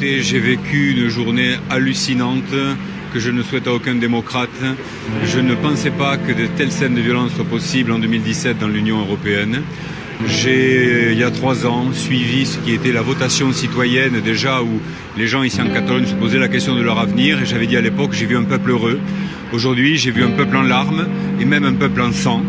J'ai vécu une journée hallucinante que je ne souhaite à aucun démocrate. Je ne pensais pas que de telles scènes de violence soient possibles en 2017 dans l'Union européenne. J'ai, il y a trois ans, suivi ce qui était la votation citoyenne déjà où les gens ici en Catalogne se posaient la question de leur avenir et j'avais dit à l'époque j'ai vu un peuple heureux. Aujourd'hui j'ai vu un peuple en larmes et même un peuple en sang.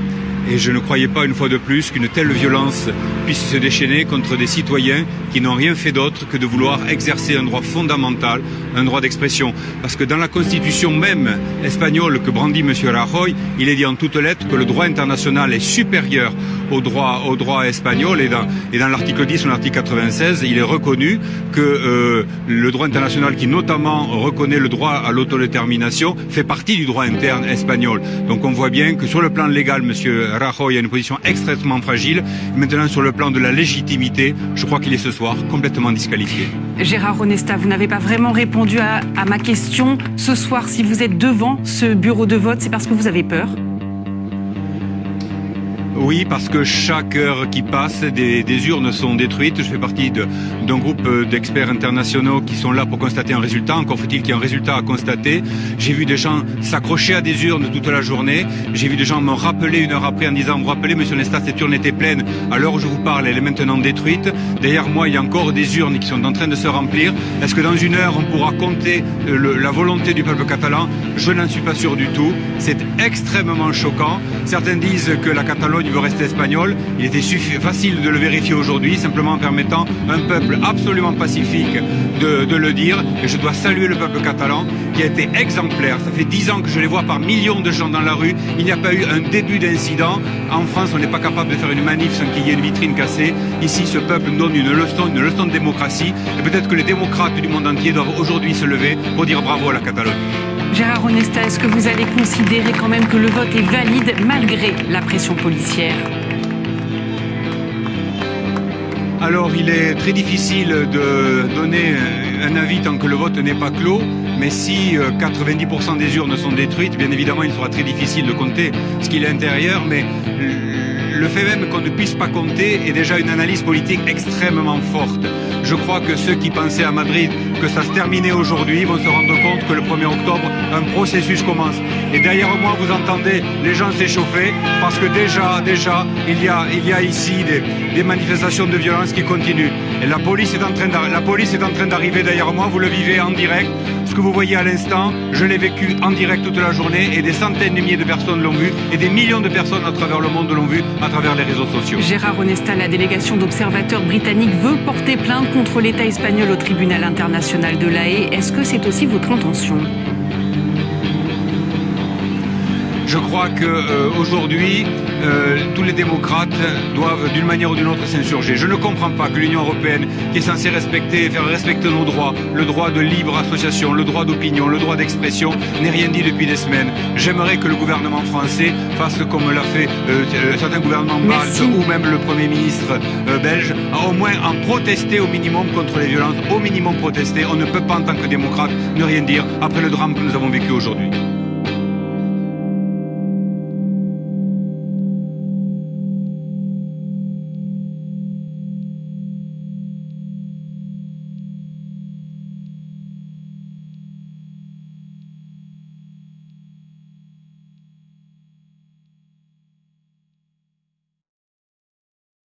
Et je ne croyais pas une fois de plus qu'une telle violence puisse se déchaîner contre des citoyens qui n'ont rien fait d'autre que de vouloir exercer un droit fondamental, un droit d'expression. Parce que dans la constitution même espagnole que brandit M. Rajoy, il est dit en toutes lettres que le droit international est supérieur au droit, au droit espagnol et dans, l'article 10 ou l'article 96, il est reconnu que euh, le droit international qui notamment reconnaît le droit à l'autodétermination fait partie du droit interne espagnol. Donc on voit bien que sur le plan légal, M. Rajoy a une position extrêmement fragile. Maintenant, sur le plan de la légitimité, je crois qu'il est ce soir complètement disqualifié. Gérard Onesta, vous n'avez pas vraiment répondu à ma question. Ce soir, si vous êtes devant ce bureau de vote, c'est parce que vous avez peur? Oui, parce que chaque heure qui passe, des, urnes sont détruites. Je fais partie d'un groupe d'experts internationaux qui sont là pour constater un résultat. Encore faut-il qu'il y ait un résultat à constater. J'ai vu des gens s'accrocher à des urnes toute la journée. J'ai vu des gens me rappeler une heure après en disant, vous rappelez, monsieur Nesta, cette urne était pleine. À l'heure où je vous parle, elle est maintenant détruite. Derrière moi, il y a encore des urnes qui sont en train de se remplir. Est-ce que dans une heure, on pourra compter le, la volonté du peuple catalan? Je n'en suis pas sûr du tout. C'est extrêmement choquant. Certains disent que la Catalogne veut rester espagnol. Il était facile de le vérifier aujourd'hui, simplement en permettant un peuple absolument pacifique de, le dire. Et je dois saluer le peuple catalan qui a été exemplaire. Ça fait dix ans que je les vois par millions de gens dans la rue. Il n'y a pas eu un début d'incident. En France, on n'est pas capable de faire une manif sans qu'il y ait une vitrine cassée. Ici, ce peuple donne une leçon, une leçon de démocratie. Et peut-être que les démocrates du monde entier doivent aujourd'hui se lever pour dire bravo à la Catalogne. Gérard Onesta, est-ce que vous allez considérer quand même que le vote est valide malgré la pression policière alors il est très difficile de donner un avis tant que le vote n'est pas clos, mais si 90% des urnes sont détruites, bien évidemment il sera très difficile de compter ce qu'il est à l'intérieur, mais le fait même qu'on ne puisse pas compter est déjà une analyse politique extrêmement forte. Je crois que ceux qui pensaient à Madrid que ça se terminait aujourd'hui vont se rendre compte que le 1er octobre, un processus commence. Et derrière moi, vous entendez les gens s'échauffer parce que déjà, déjà, il y a, il y a ici des, des manifestations de violence qui continuent. Et la police est en train la police est en train d'arriver derrière moi, vous le vivez en direct. Ce que vous voyez à l'instant, je l'ai vécu en direct toute la journée et des centaines de milliers de personnes l'ont vu et des millions de personnes à travers le monde l'ont vu à travers les réseaux sociaux. Gérard Onesta, la délégation d'observateurs britanniques veut porter plainte contre l'État espagnol au tribunal international de La. Est-ce que c'est aussi votre intention? Je crois qu'aujourd'hui, euh, euh, tous les démocrates doivent d'une manière ou d'une autre s'insurger. Je ne comprends pas que l'Union européenne, qui est censée respecter et faire respecter nos droits, le droit de libre association, le droit d'opinion, le droit d'expression, n'ait rien dit depuis des semaines. J'aimerais que le gouvernement français fasse comme l'a fait euh, certains gouvernements baltes ou même le Premier ministre euh, belge, au moins en protester au minimum contre les violences, au minimum protester. On ne peut pas en tant que démocrate ne rien dire après le drame que nous avons vécu aujourd'hui.